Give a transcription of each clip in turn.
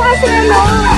我是人龙。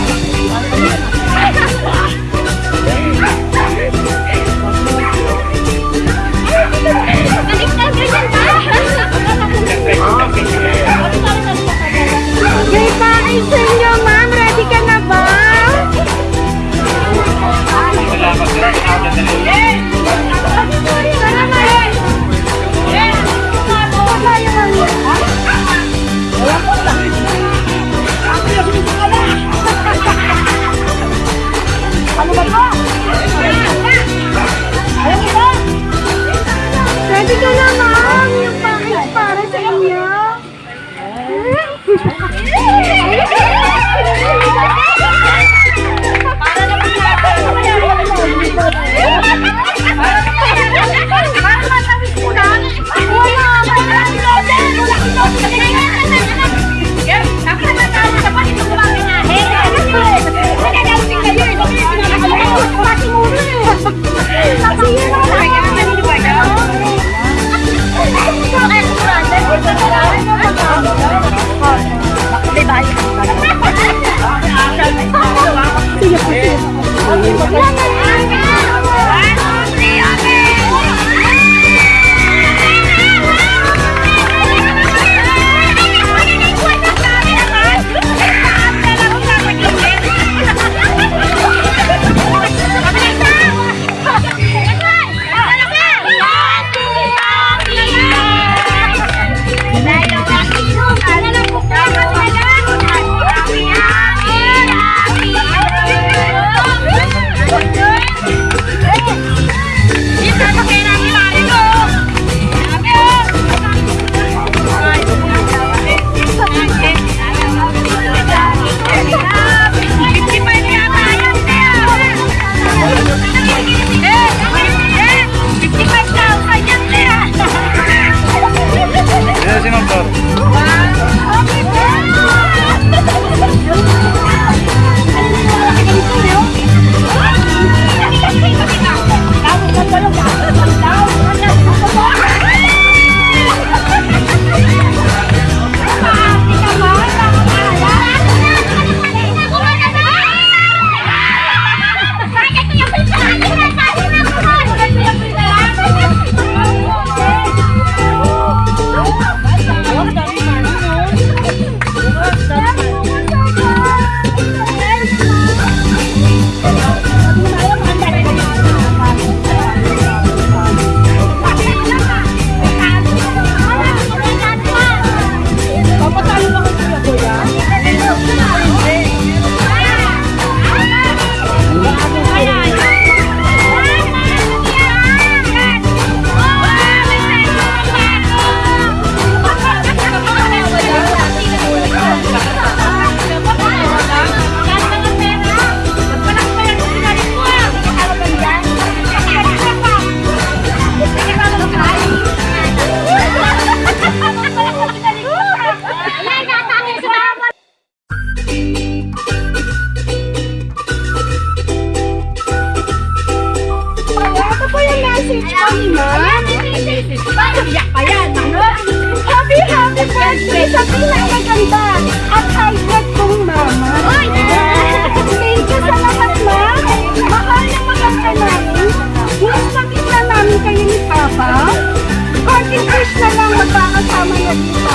May sabi na maganda at high-tech kong mama. Oy! Thank you sa lahat, ma. Mahal na mahal ka namin. Miss na namin kayo ni Papa. Konting wish na lang magpakasama na dito.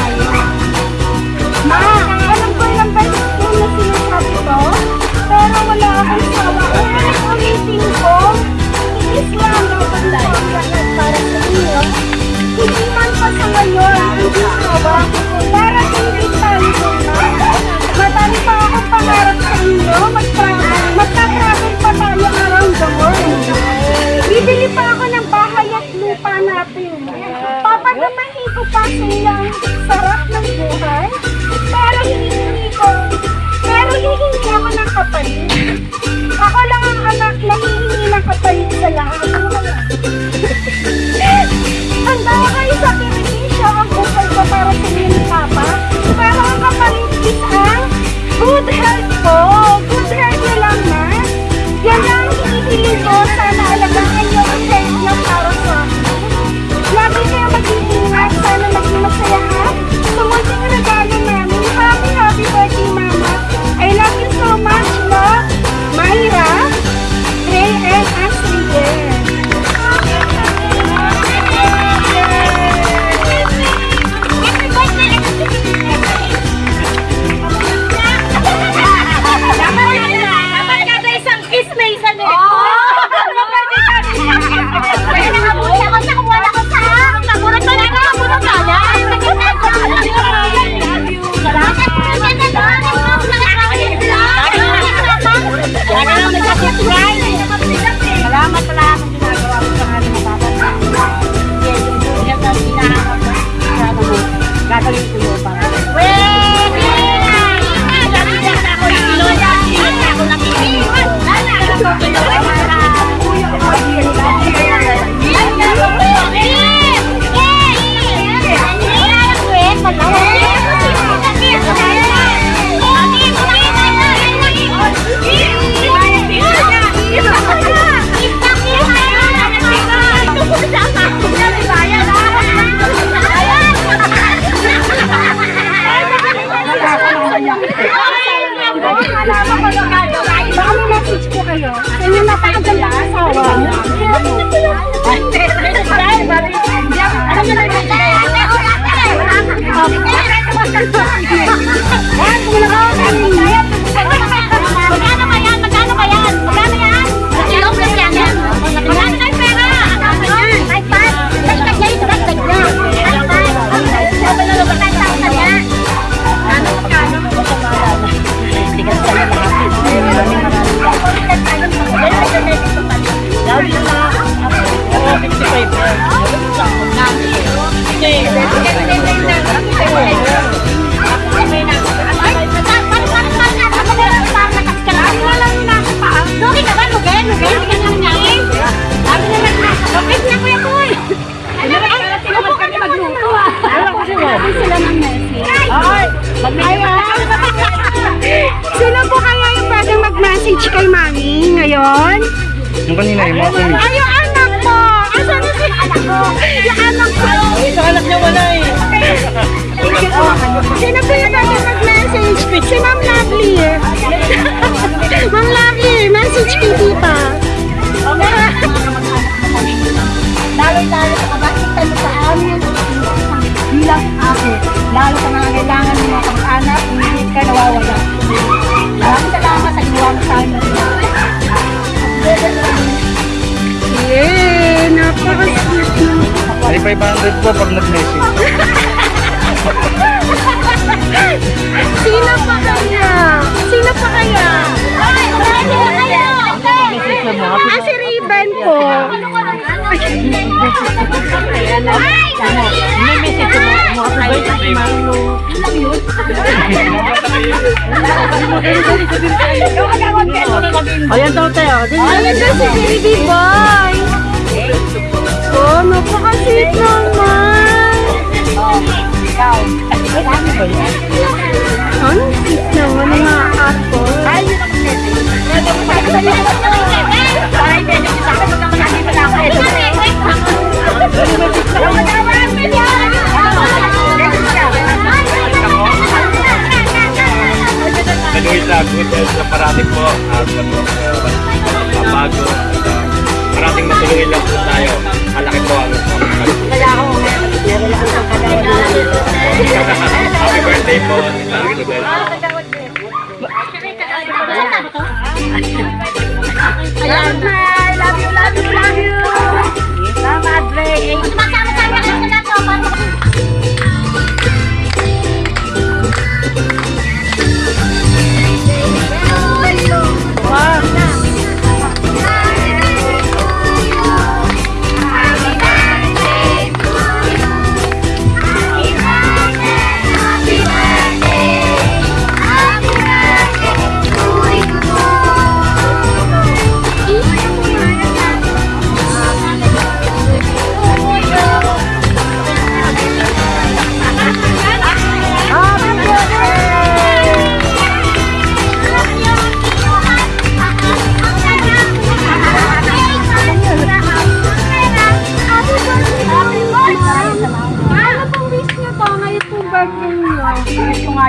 Oh. natin sila ng message. Ay! Sino po kaya yung pwedeng mag-message kay mami ngayon? Yung kanina yung mga kumi. Ay, yung anak mo! Asan na si anak ko? Yung anak ko! Ay, isang anak niya wala eh. Sino po yung pwedeng mag-message? Si Ma'am Lovely. Ma'am Lovely, message kay Tita. 500 po pag nag-message. Sino pa kaya? Sino pa kaya? Ay, kayo! Ah, si Ribbon po. May message mo. Mga Ayan daw tayo. Ayun na si Baby Boy. Ano sweet naman ng mga apple. Nag-uwi sa good health na parating po at mabago at uh, parating matulungin lang po tayo. Malaki po ang Happy birthday po. Good health. Ayan. Love you, love you, love you. Salamat, Dre. Sumasama-sama ka sa lato.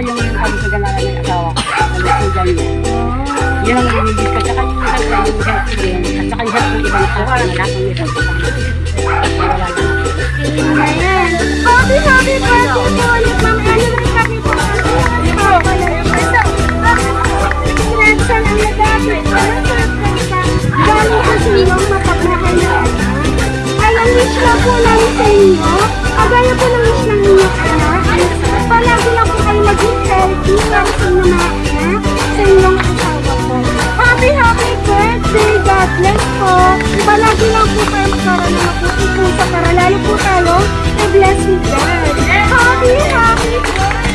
Yung kami sa ganalan ng asawa ko. Ano po dyan yun. Ang nilibis ko. Yung isang sa. At saka yung health ng ibang asawa. Ang lahat ng isang sa Ayan. Happy, happy birthday po ulit, Ma'am Ellen. Happy birthday po. Congrats ang nagagawin. Galing po sa na. Ay, ang wish lang po sa inyo. Kagaya po ng wish ng pinang sinumana sa inyong asawa po. Happy, happy birthday! God bless po! Diba, Palagi lang po tayo magkaroon ng mabuti po sa para lalo po tayo na bless with God. Happy, happy birthday!